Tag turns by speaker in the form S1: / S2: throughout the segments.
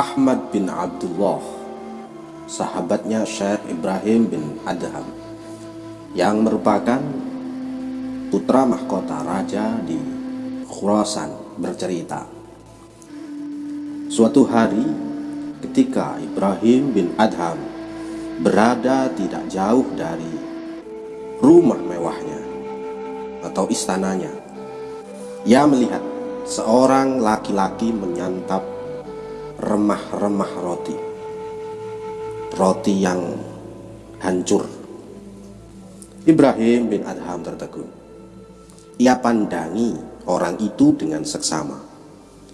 S1: Ahmad bin Abdullah, sahabatnya Syekh Ibrahim bin Adham, yang merupakan putra mahkota raja di Khurasan bercerita. Suatu hari ketika Ibrahim bin Adham berada tidak jauh dari rumah mewahnya atau istananya, ia melihat seorang laki-laki menyantap remah-remah roti. Roti yang hancur. Ibrahim bin Adham tertegun. Ia pandangi orang itu dengan seksama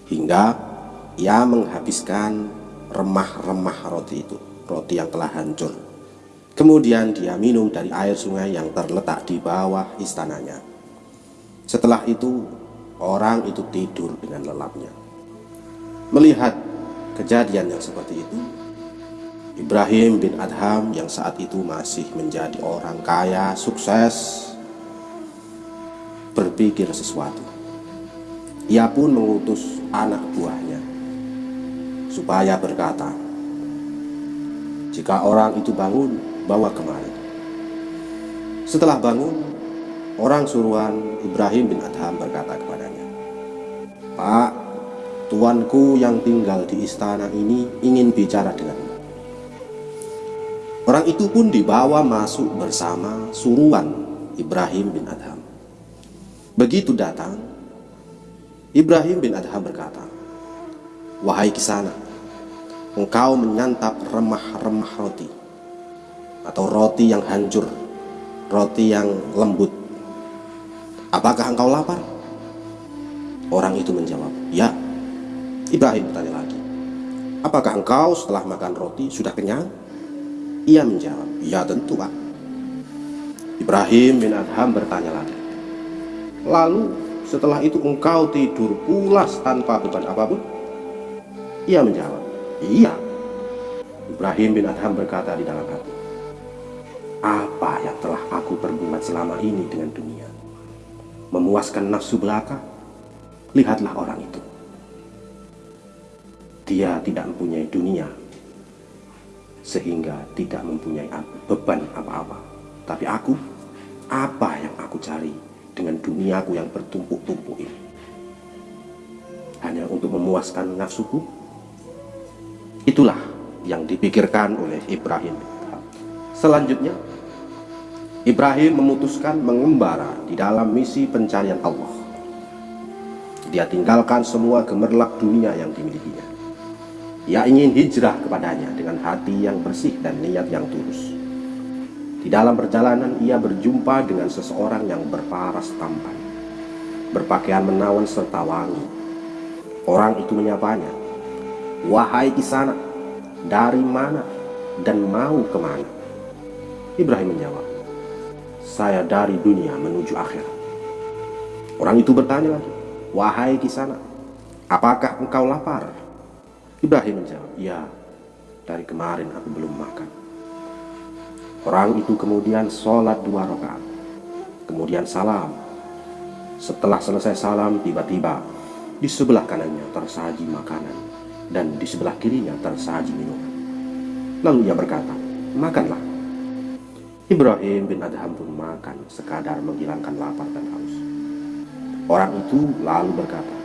S1: hingga ia menghabiskan remah-remah roti itu roti yang telah hancur. Kemudian dia minum dari air sungai yang terletak di bawah istananya. Setelah itu orang itu tidur dengan lelapnya. Melihat kejadian yang seperti itu, Ibrahim bin Adham yang saat itu masih menjadi orang kaya, sukses, berpikir sesuatu. Ia pun mengutus anak buahnya supaya berkata, "Jika orang itu bangun, bawa kemari." Setelah bangun, Orang suruhan Ibrahim bin Adham berkata kepadanya, Pak, tuanku yang tinggal di istana ini ingin bicara denganmu. Orang itu pun dibawa masuk bersama suruhan Ibrahim bin Adham. Begitu datang, Ibrahim bin Adham berkata, Wahai kisana, engkau menyantap remah-remah roti, atau roti yang hancur, roti yang lembut, Apakah engkau lapar? Orang itu menjawab, ya. Ibrahim bertanya lagi, apakah engkau setelah makan roti sudah kenyang? Ia menjawab, ya tentu pak. Ibrahim bin Adham bertanya lagi, lalu setelah itu engkau tidur pulas tanpa beban apa pun? Ia menjawab, iya. Ibrahim bin Adham berkata di dalam hati, apa yang telah aku perbuat selama ini dengan dunia? memuaskan nafsu belaka, lihatlah orang itu. Dia tidak mempunyai dunia, sehingga tidak mempunyai beban apa-apa. Tapi aku, apa yang aku cari dengan duniaku yang bertumpuk-tumpuk ini? Hanya untuk memuaskan nafsuku? Itulah yang dipikirkan oleh Ibrahim. Selanjutnya, Ibrahim memutuskan mengembara di dalam misi pencarian Allah. Dia tinggalkan semua gemerlap dunia yang dimilikinya. Ia ingin hijrah kepadanya dengan hati yang bersih dan niat yang tulus. Di dalam perjalanan ia berjumpa dengan seseorang yang berparas tampan, berpakaian menawan serta wangi. Orang itu menyapanya, Wahai kisana, dari mana dan mau ke mana? Ibrahim menjawab, saya dari dunia menuju akhir. Orang itu bertanya lagi, wahai kisana, apakah engkau lapar? Ibrahim menjawab, ya, dari kemarin aku belum makan. Orang itu kemudian sholat dua rakaat, kemudian salam. Setelah selesai salam, tiba-tiba di sebelah kanannya tersaji makanan dan di sebelah kirinya tersaji minuman. Lalu ia berkata, makanlah. Ibrahim bin Adham pun makan sekadar menghilangkan lapar dan haus. Orang itu lalu berkata,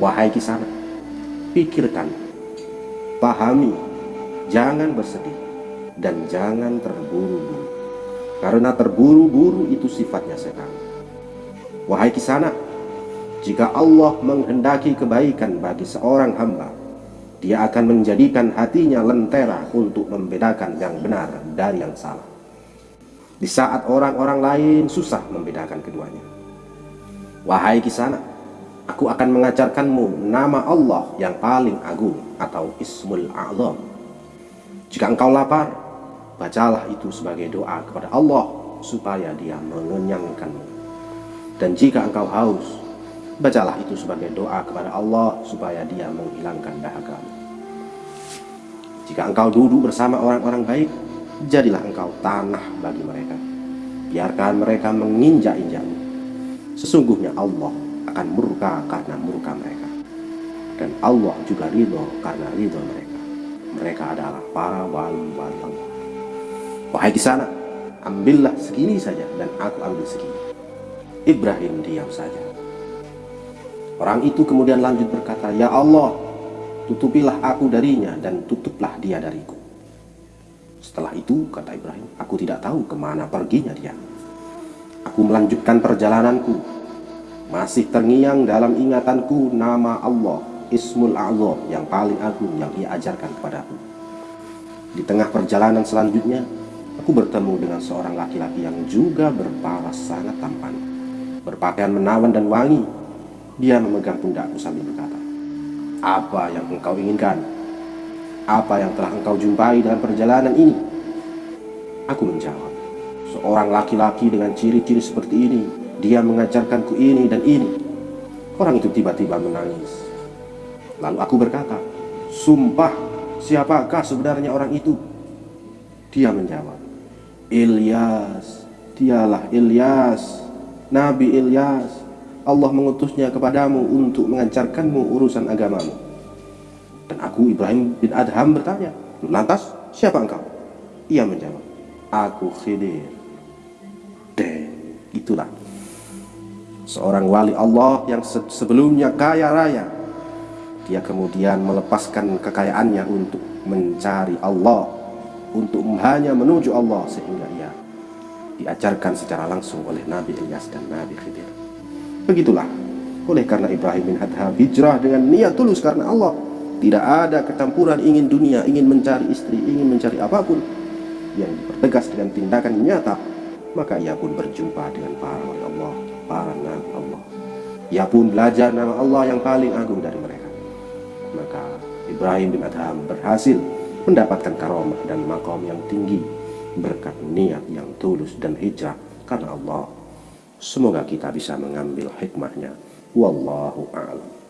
S1: Wahai kisana, pikirkan, pahami, jangan bersedih, dan jangan terburu-buru. Karena terburu-buru itu sifatnya setan. Wahai kisana, jika Allah menghendaki kebaikan bagi seorang hamba, dia akan menjadikan hatinya lentera untuk membedakan yang benar dari yang salah di saat orang-orang lain susah membedakan keduanya. Wahai kisana, aku akan mengajarkanmu nama Allah yang paling agung atau Ismul A'zam. Jika engkau lapar, bacalah itu sebagai doa kepada Allah supaya dia mengenyangkanmu. Dan jika engkau haus, bacalah itu sebagai doa kepada Allah supaya dia menghilangkan dahagamu. Jika engkau duduk bersama orang-orang baik, jadilah engkau tanah bagi mereka. Biarkan mereka menginjak-injakmu. Sesungguhnya Allah akan murka karena murka mereka. dan Allah juga ridho karena ridho mereka. Mereka adalah para wali-wali Allah. Wahai di sana, ambillah segini saja dan aku ambil segini. Ibrahim diam saja. Orang itu kemudian lanjut berkata, Ya Allah, tutupilah aku darinya dan tutuplah dia dariku. Setelah itu, kata Ibrahim, aku tidak tahu ke mana perginya dia. Aku melanjutkan perjalananku. Masih terngiang dalam ingatanku nama Allah, Ismul A'zam yang paling agung yang ia ajarkan kepadaku. Di tengah perjalanan selanjutnya, aku bertemu dengan seorang laki-laki yang juga berparas sangat tampan. Berpakaian menawan dan wangi. Dia memegang pundakku sambil berkata, Apa yang engkau inginkan? Apa yang telah engkau jumpai dalam perjalanan ini? Aku menjawab, seorang laki-laki dengan ciri-ciri seperti ini, dia mengajarkanku ini dan ini. Orang itu tiba-tiba menangis. Lalu aku berkata, Sumpah, siapakah sebenarnya orang itu? Dia menjawab, Ilyas, dialah Ilyas, Nabi Ilyas. Allah mengutusnya kepadamu untuk mengajarkanmu urusan agamamu. Dan aku Ibrahim bin Adham bertanya, lantas siapa engkau? Ia menjawab, aku Khidir. Dan itulah seorang wali Allah yang sebelumnya kaya raya. Dia kemudian melepaskan kekayaannya untuk mencari Allah, untuk hanya menuju Allah sehingga ia diajarkan secara langsung oleh Nabi Ilyas dan Nabi Khidir. Begitulah. Oleh karena Ibrahim bin Adham hijrah dengan niat tulus karena Allah. Tidak ada kecampuran ingin dunia, ingin mencari istri, ingin mencari apa pun yang dipertegas dengan tindakan nyata. Maka ia pun berjumpa dengan para wali Allah, nabi Allah. Ia pun belajar nama Allah yang paling agung dari mereka. Maka Ibrahim bin Adham berhasil mendapatkan karomah dan makom yang tinggi berkat niat yang tulus dan hijrah karena Allah. Semoga kita bisa mengambil hikmahnya. Wallahu a'lam.